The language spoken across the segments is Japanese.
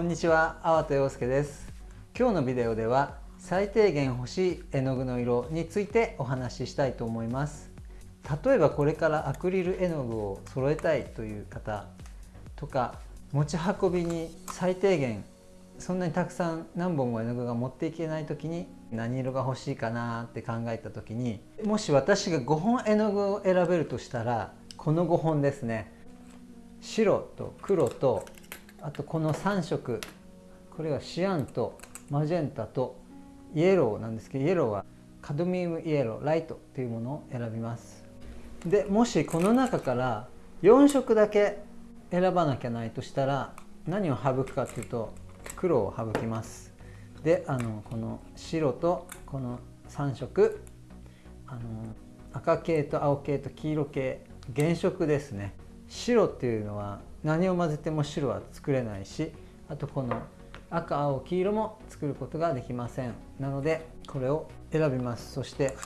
こんにちは、粟田洋介です。今日のビデオでは最低限欲しい絵の具の色についてお話ししたいと思います。例えばこれからアクリル絵の具を揃えたいという方とか持ち運びに最低限そんなにたくさん何本も絵の具が持っていけない時に何色が欲しいかなって考えた時にもし私が5本絵の具を選べるとしたらこの5本ですね。白と黒とあとこの3色。これはシアンとマジェンタとイエローなんですけどイエローはカドミウムイエローライトっていうものを選びます。でもしこの中から4色だけ選ばなきゃないとしたら何を省くかっていうと黒を省きます。であのこの白とこの3色あの赤系と青系と黄色系原色ですね。白っていうのは何を混ぜても白は作れないしあとこの赤青黄色も作ることができません。なのでこれを選びます。そして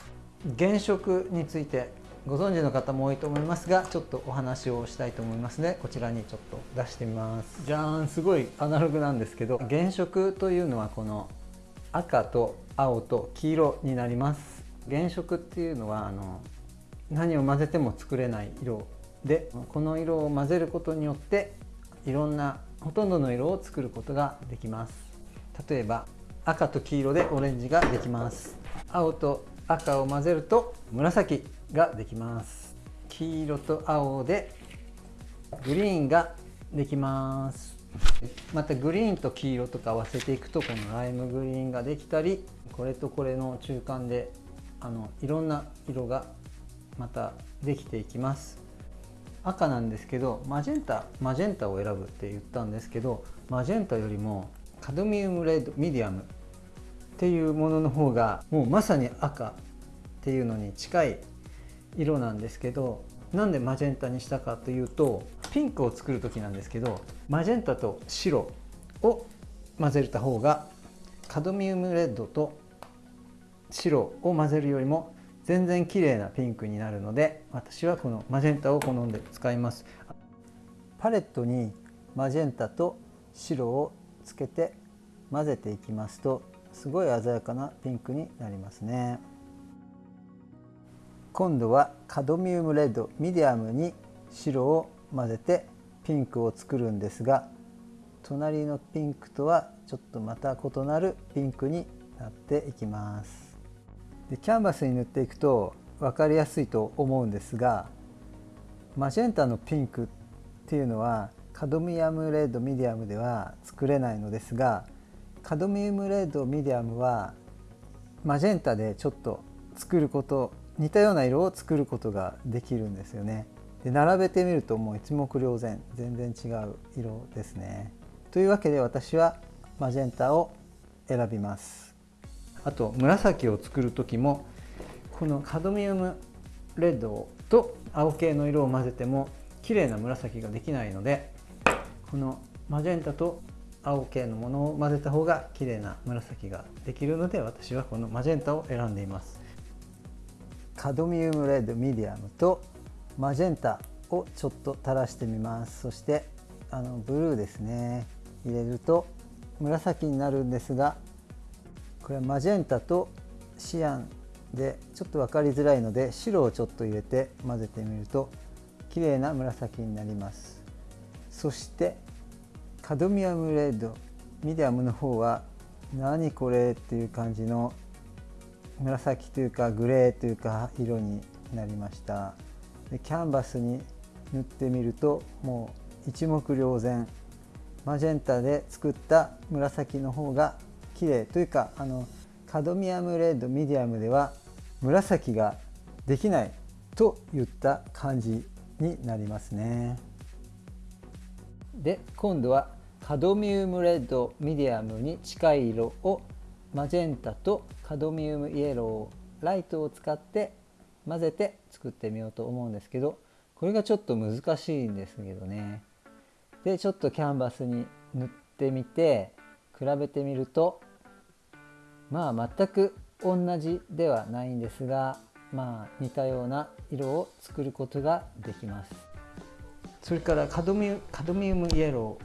原色についてご存知の方も多いと思いますがちょっとお話をしたいと思いますのでこちらにちょっと出してみます。じゃーんすごいアナログなんですけど原色というのはこの赤と青と黄色になります。原色っていうのはあの何を混ぜても作れない色でこの色を混ぜることによっていろんなほとんどの色を作ることができます。例えば赤と黄色でオレンジができます。青と赤を混ぜると紫ができます。黄色と青でグリーンができます。またグリーンと黄色とか合わせていくとこのライムグリーンができたりこれとこれの中間であのいろんな色がまたできていきます。赤なんですけどマジェンタマジェンタを選ぶって言ったんですけどマジェンタよりもカドミウムレッドミディアムっていうものの方がもうまさに赤っていうのに近い色なんですけどなんでマジェンタにしたかというとピンクを作る時なんですけどマジェンタと白を混ぜた方がカドミウムレッドと白を混ぜるよりも全然綺麗なピンクになるので私はこのマジェンタを好んで使います。パレットにマジェンタと白をつけて混ぜていきますとすごい鮮やかなピンクになりますね。今度はカドミウムレッドミディアムに白を混ぜてピンクを作るんですが隣のピンクとはちょっとまた異なるピンクになっていきます。でキャンバスに塗っていくと分かりやすいと思うんですがマジェンタのピンクっていうのはカドミアムレッドミディアムでは作れないのですがカドミウムレッドミディアムはマジェンタでちょっと作ること似たような色を作ることができるんですよね。で並べてみるともう一目瞭然全然違う色ですね。というわけで私はマジェンタを選びます。あと紫を作る時もこのカドミウムレッドと青系の色を混ぜても綺麗な紫ができないのでこのマジェンタと青系のものを混ぜた方が綺麗な紫ができるので私はこのマジェンタを選んでいます。カドミウムレッドミディアムとマジェンタをちょっと垂らしてみます。そしてあのブルーですね。入れると紫になるんですがこれはマジェンタとシアンでちょっと分かりづらいので白をちょっと入れて混ぜてみると綺麗な紫になります。そしてカドミアムレッドミディアムの方は何これっていう感じの紫というかグレーというか色になりました。でキャンバスに塗ってみるともう一目瞭然。マジェンタで作った紫の方が綺麗というかあのカドミアムレッドミディアムでは紫ができないといった感じになりますね。で今度はカドミウムレッドミディアムに近い色をマジェンタとカドミウムイエローライトを使って混ぜて作ってみようと思うんですけどこれがちょっと難しいんですけどねでちょっとキャンバスに塗ってみて比べてみるとまあ全く同じではないんですがまあ似たような色を作ることができます。それからカドミカドミウムイエロ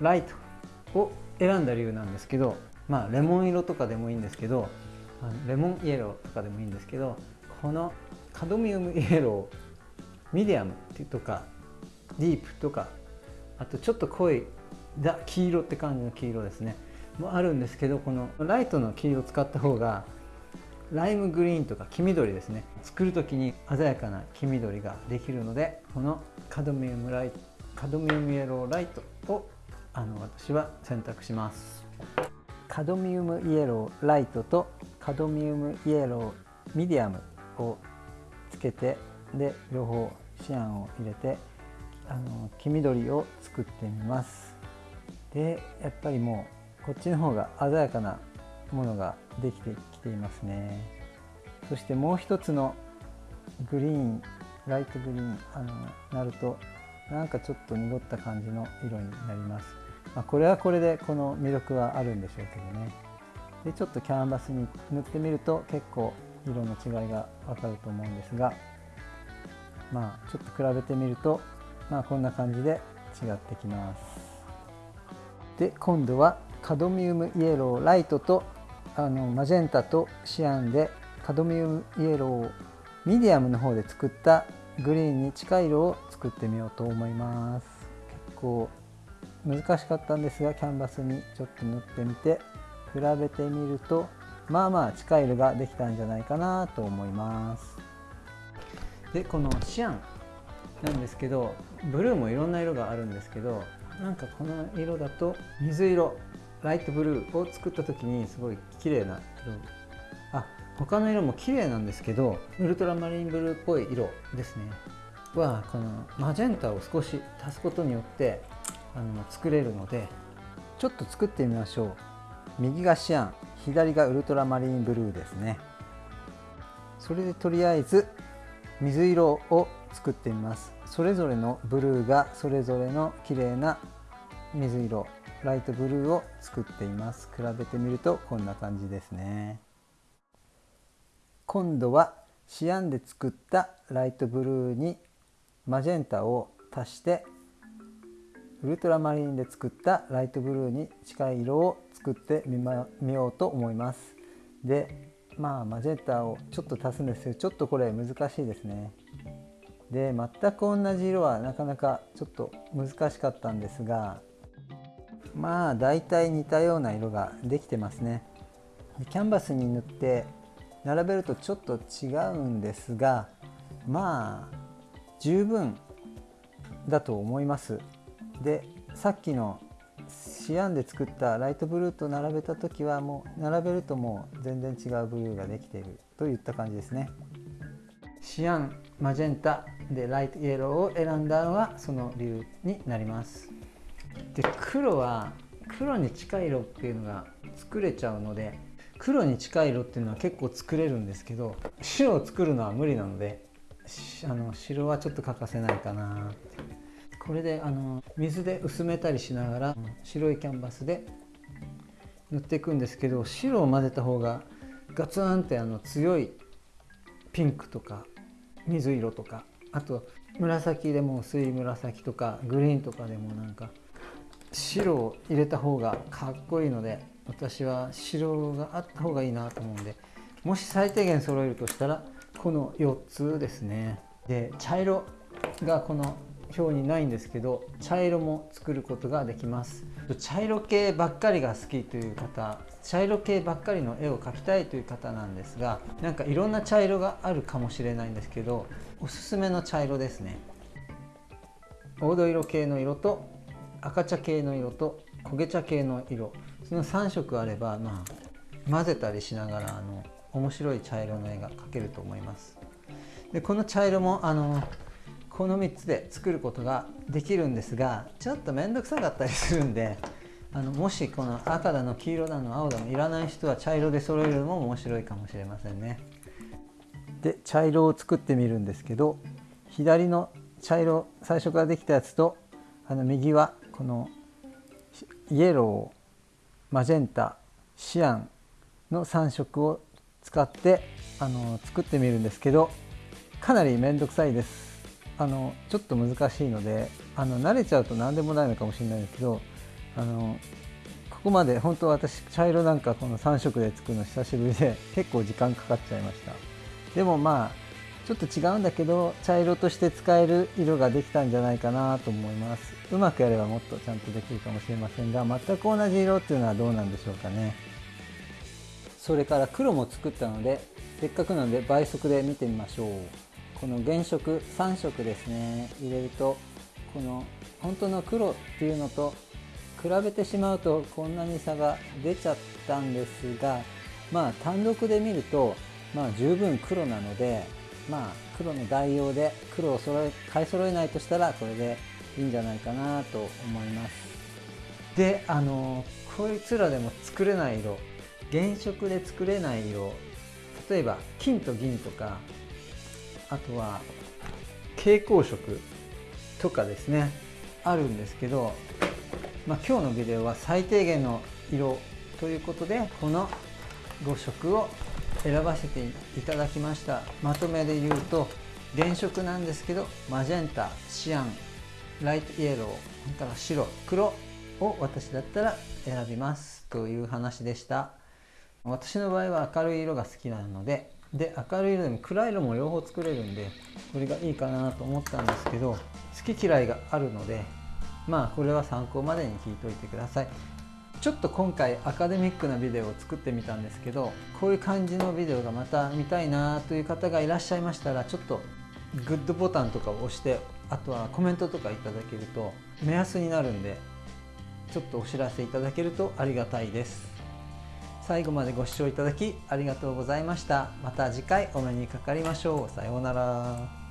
ーライトを選んだ理由なんですけどまあレモン色とかでもいいんですけどレモンイエローとかでもいいんですけどこのカドミウムイエローミディアムとかディープとかあとちょっと濃いザ黄色って感じの黄色ですね。もあるんですけどこのライトの黄色を使った方がライムグリーンとか黄緑ですね。作る時に鮮やかな黄緑ができるのでこのカドミウムライトカドミウムイエローライトをあの私は選択します。カドミウムイエローライトとカドミウムイエローミディアムをつけてで両方シアンを入れてあの黄緑を作ってみます。でやっぱりもうこっちの方が鮮やかなものができてきていますね。そしてもう一つのグリーンライトグリーンあのなるとなんかちょっと濁った感じの色になります、まあ、これはこれでこの魅力はあるんでしょうけどね。でちょっとキャンバスに塗ってみると結構色の違いがわかると思うんですがまあちょっと比べてみるとまあこんな感じで違ってきます。で今度はカドミウムイエローライトとあのマジェンタとシアンでカドミウムイエローをミディアムの方で作ったグリーンに近い色を作ってみようと思います。結構難しかったんですがキャンバスにちょっと塗ってみて比べてみるとまあまあ近い色ができたんじゃないかなと思います。でこのシアンなんですけどブルーもいろんな色があるんですけどなんかこの色だと水色。ライトブルーを作った時にすごい綺麗な色。あ他の色も綺麗なんですけどウルトラマリンブルーっぽい色ですね。はこのマジェンタを少し足すことによってあの作れるのでちょっと作ってみましょう。右がシアン左がウルトラマリンブルーですね。それでとりあえず水色を作ってみます。それぞれのブルーがそれぞれの綺麗な水色。ライトブルーを作っています。比べてみるとこんな感じですね。今度はシアンで作ったライトブルーにマジェンタを足してウルトラマリンで作ったライトブルーに近い色を作ってみ,、ま、みようと思います。でまあマジェンタをちょっと足すんですけどちょっとこれ難しいですね。で全く同じ色はなかなかちょっと難しかったんですがまあ大体似たような色ができてますね。キャンバスに塗って並べるとちょっと違うんですがまあ十分だと思います。でさっきのシアンで作ったライトブルーと並べた時はもう並べるともう全然違うブルーができているといった感じですね。シアンマジェンタでライトイエローを選んだのはその理由になります。で黒は黒に近い色っていうのが作れちゃうので黒に近い色っていうのは結構作れるんですけど白を作るのは無理なのであの白はちょっと欠かせないかなこれであの水で薄めたりしながら白いキャンバスで塗っていくんですけど白を混ぜた方がガツンってあの強いピンクとか水色とかあと紫でも薄い紫とかグリーンとかでもなんか白を入れた方がかっこいいので私は白があった方がいいなと思うんでもし最低限揃えるとしたらこの4つですね。で茶色がこの表にないんですけど茶色も作ることができます。茶色系ばっかりが好きという方茶色系ばっかりの絵を描きたいという方なんですがなんかいろんな茶色があるかもしれないんですけどおすすめの茶色ですね。黄土色系の色と赤茶系の色と焦げ茶系の色。その3色あれば、まあ、混ぜたりしながらあの面白い茶色の絵が描けると思います。でこの茶色もあのこの3つで作ることができるんですがちょっと面倒くさかったりするんであのもしこの赤だの黄色だの青だのいらない人は茶色で揃えるのも面白いかもしれませんね。で茶色を作ってみるんですけど左の茶色最初からできたやつとあの右はこのイエローマジェンタシアンの3色を使ってあの作ってみるんですけどかなり面倒くさいです。あのちょっと難しいのであの慣れちゃうと何でもないのかもしれないですけどあのこまで本当私茶色なんかこの3色で作るの久しぶりで結構時間かかっちゃいました。でもまあちょっと違うんだけど茶色として使える色ができたんじゃないかなと思います。うまくやればもっとちゃんとできるかもしれませんが全く同じ色っていうのはどうなんでしょうかね。それから黒も作ったのでせっかくなので倍速で見てみましょう。この原色3色ですね。入れるとこの本当の黒っていうのと比べてしまうとこんなに差が出ちゃったんですがまあ単独で見るとまあ十分黒なのでまあ黒の代用で黒を揃え買い揃えないとしたらこれでいいんじゃないかなと思います。であのこいつらでも作れない色原色で作れない色例えば金と銀とかあとは蛍光色とかですねあるんですけど、まあ、今日のビデオは最低限の色ということでこの5色を選ばせていただきました。まとめで言うと原色なんですけどマジェンタシアンライトイエローそれから白黒を私だったら選びます。という話でした。私の場合は明るい色が好きなのでで明るい色でも暗い色も両方作れるんでこれがいいかなと思ったんですけど好き嫌いがあるのでまあこれは参考までに聞いといてください。ちょっと今回アカデミックなビデオを作ってみたんですけどこういう感じのビデオがまた見たいなという方がいらっしゃいましたらちょっとグッドボタンとかを押してあとはコメントとかいただけると目安になるんでちょっとお知らせいただけるとありがたいです。最後までご視聴いただきありがとうございました。また次回お目にかかりましょう。さようなら。